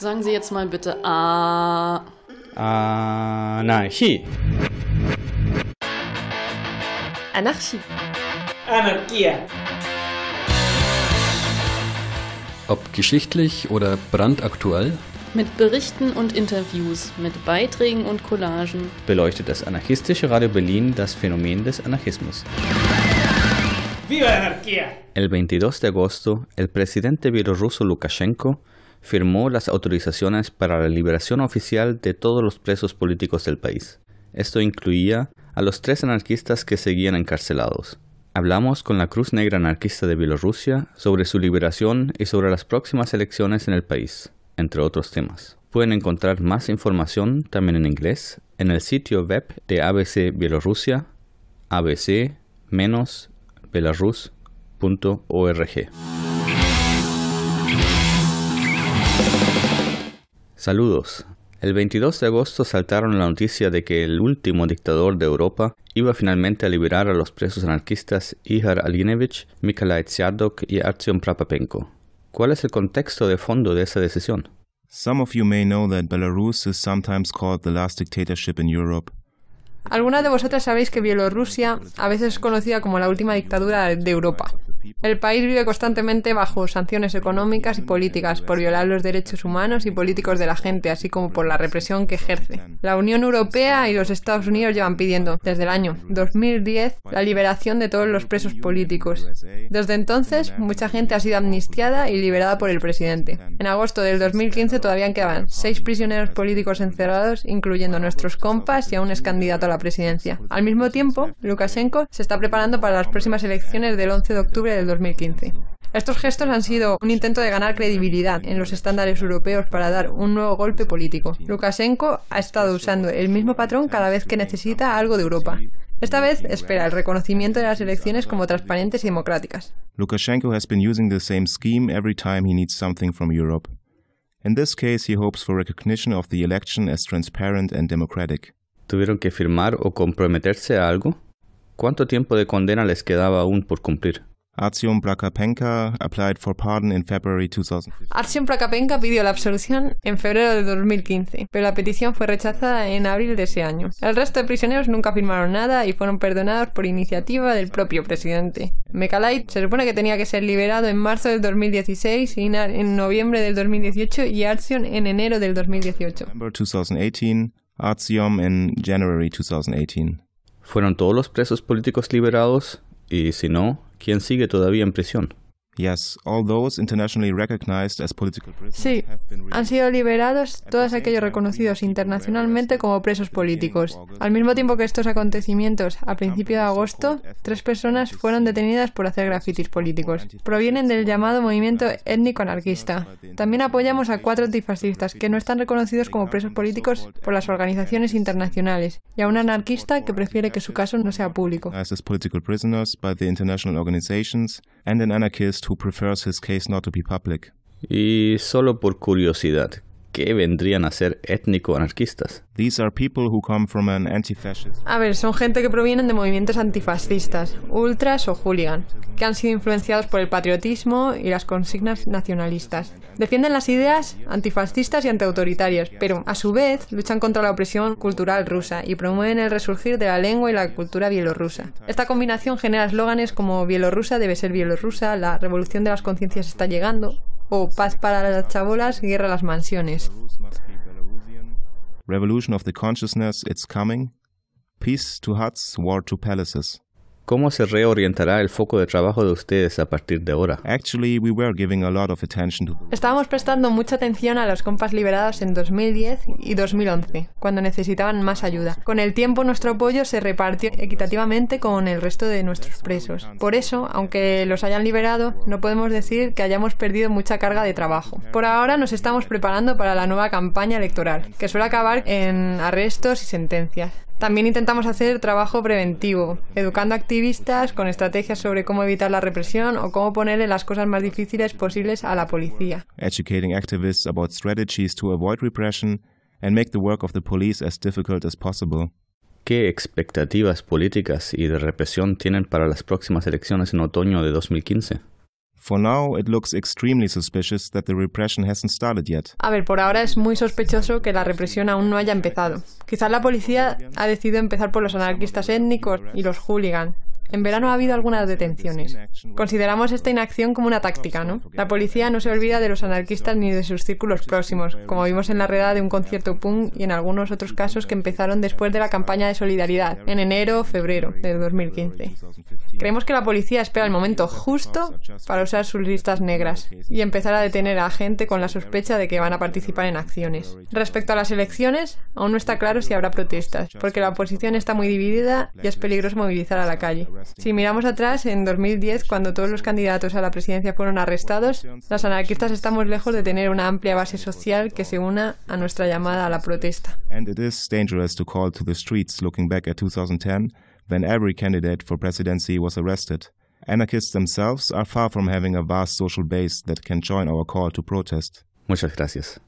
Sagen Sie jetzt mal bitte A. Anarchie. Anarchie. Anarchia. Ob geschichtlich oder brandaktuell, Mit Berichten und Interviews, mit Beiträgen und Collagen. beleuchtet das anarchistische Radio Berlin das Phänomen des Anarchismus. ¡Viva la anarquía! El 22 de agosto, el presidente bielorruso Lukashenko firmó las autorizaciones para la liberación oficial de todos los presos políticos del país. Esto incluía a los tres anarquistas que seguían encarcelados. Hablamos con la Cruz Negra Anarquista de Bielorrusia sobre su liberación y sobre las próximas elecciones en el país, entre otros temas. Pueden encontrar más información también en inglés en el sitio web de ABC Bielorrusia, abc-belarus.org. Saludos. El 22 de agosto saltaron la noticia de que el último dictador de Europa iba finalmente a liberar a los presos anarquistas Ihar Alienevich, Mikalai Tsiadok y Artyom Prapapenko. ¿Cuál es el contexto de fondo de esa decisión? Some of you may know that Belarus is sometimes called the last dictatorship in Europe. Algunas de vosotras sabéis que Bielorrusia a veces es conocida como la última dictadura de Europa. El país vive constantemente bajo sanciones económicas y políticas por violar los derechos humanos y políticos de la gente, así como por la represión que ejerce. La Unión Europea y los Estados Unidos llevan pidiendo, desde el año 2010, la liberación de todos los presos políticos. Desde entonces, mucha gente ha sido amnistiada y liberada por el presidente. En agosto del 2015 todavía quedaban seis prisioneros políticos encerrados, incluyendo nuestros compas y aún es candidato a la presidencia. Al mismo tiempo, Lukashenko se está preparando para las próximas elecciones del 11 de octubre del 2015. Estos gestos han sido un intento de ganar credibilidad en los estándares europeos para dar un nuevo golpe político. Lukashenko ha estado usando el mismo patrón cada vez que necesita algo de Europa. Esta vez espera el reconocimiento de las elecciones como transparentes y democráticas. Lukashenko has been using the same scheme every time he needs something from Europe. In this case, he hopes for recognition of the election as transparent and democratic. ¿Tuvieron que firmar o comprometerse a algo? ¿Cuánto tiempo de condena les quedaba aún por cumplir? Artyom Prakapenka applied for pardon in February 2015. Artyom Prakapenka pidió la absolución en febrero de 2015, pero la petición fue rechazada en abril de ese año. El resto de prisioneros nunca firmaron nada y fueron perdonados por iniciativa del propio presidente. Mekalait se supone que tenía que ser liberado en marzo del 2016, Inar en noviembre del 2018 y Artyom en enero del 2018. November 2018, Artyom in January 2018. ¿Fueron todos los presos políticos liberados? Y si no, ¿quién sigue todavía en prisión? Yes, all those internationally recognized as political prisoners Sí, have been han sido liberados todos aquellos reconocidos internacionalmente como presos políticos. Al mismo tiempo que estos acontecimientos, a principios de agosto, tres personas fueron detenidas por hacer grafitis políticos. Provienen del llamado movimiento étnico-anarquista. También apoyamos a cuatro antifascistas que no están reconocidos como presos políticos por las organizaciones internacionales y a un anarquista que prefiere que su caso no sea público. And an anarchist who prefers his case not to be public. Y solo por curiosidad, ¿qué vendrían a ser étnico-anarquistas? These are people who come from an anti-fascist A ver, son gente que provienen de movimientos antifascistas, ultras o hooligan, que han sido influenciados por el patriotismo y las consignas nacionalistas. Defienden las ideas antifascistas y antiautoritarias, pero a su vez luchan contra la opresión cultural rusa y promueven el resurgir de la lengua y la cultura bielorrusa. Esta combinación genera eslóganes como Bielorrusia debe ser bielorrusa, la revolución de las conciencias está llegando, o paz para las chabolas, guerra a las mansiones. Revolution of the consciousness, it's coming. Peace to huts, war to palaces. ¿Cómo se reorientará el foco de trabajo de ustedes a partir de ahora? Actually, we were giving a lot of attention to the Estábamos prestando mucha atención a los compas liberados en 2010 y 2011, cuando necesitaban más ayuda. Con el tiempo nuestro apoyo se repartió equitativamente con el resto de nuestros presos. Por eso, aunque los hayan liberado, no podemos decir que hayamos perdido mucha carga de trabajo. Por ahora nos estamos preparando para la nueva campaña electoral, que suele acabar en arrestos y sentencias. También intentamos hacer trabajo preventivo, educando a activistas con estrategias sobre cómo evitar la represión o cómo ponerle las cosas más difíciles posibles a la policía. educating activists about strategies to avoid repression and make the work of the police as difficult as possible. ¿Qué expectativas políticas y de represión tienen para las próximas elecciones en otoño de 2015? For now, it looks extremely suspicious that the repression hasn't started yet. A ver, por ahora es muy sospechoso que la represión aún no haya empezado. Quizás la policía ha decidido empezar por los anarquistas étnicos y los hooligans, en verano ha habido algunas detenciones. Consideramos esta inacción como una táctica, ¿no? La policía no se olvida de los anarquistas ni de sus círculos próximos, como vimos en la redada de un concierto punk y en algunos otros casos que empezaron después de la campaña de solidaridad, en enero o febrero de 2015. Creemos que la policía espera el momento justo para usar sus listas negras y empezar a detener a gente con la sospecha de que van a participar en acciones. Respecto a las elecciones, aún no está claro si habrá protestas, porque la oposición está muy dividida y es peligroso movilizar a la calle. Si miramos atrás, en 2010, cuando todos los candidatos a la presidencia fueron arrestados, los anarquistas estamos lejos de tener una amplia base social que se una a nuestra llamada a la protesta. And it is dangerous to call to the streets looking back at 2010, when every candidate for presidency was arrested. Anarchists themselves are far from having a vast social base that can join our call to protest. Muchas gracias.